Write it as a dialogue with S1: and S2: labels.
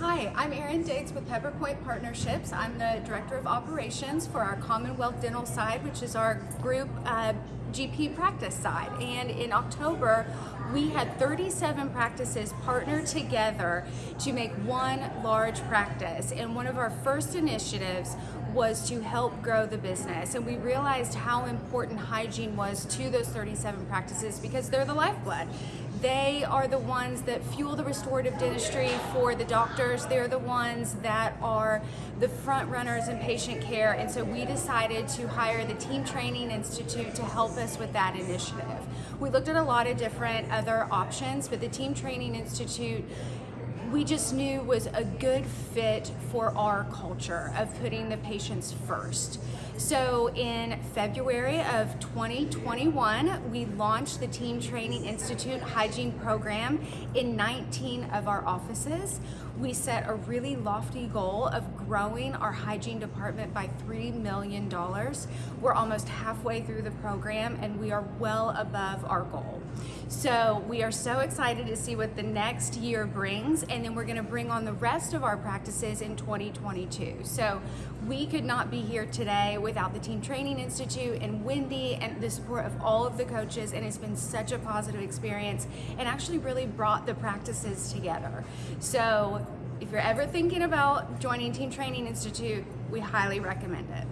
S1: Hi, I'm Erin Diggs with Pepperpointe Partnerships. I'm the Director of Operations for our Commonwealth Dental side, which is our group uh, GP practice side. And in October, we had 37 practices partner together to make one large practice. And one of our first initiatives was to help grow the business. And we realized how important hygiene was to those 37 practices because they're the lifeblood. They are the ones that fuel the restorative dentistry for the doctors. They're the ones that are the front runners in patient care. And so we decided to hire the Team Training Institute to help us with that initiative. We looked at a lot of different other options, but the Team Training Institute we just knew was a good fit for our culture of putting the patients first. So in February of 2021, we launched the Team Training Institute Hygiene Program in 19 of our offices. We set a really lofty goal of growing our hygiene department by $3 million. We're almost halfway through the program and we are well above our goal. So we are so excited to see what the next year brings and then we're gonna bring on the rest of our practices in 2022. So we could not be here today without the Team Training Institute and Wendy and the support of all of the coaches and it's been such a positive experience and actually really brought the practices together. So if you're ever thinking about joining Team Training Institute, we highly recommend it.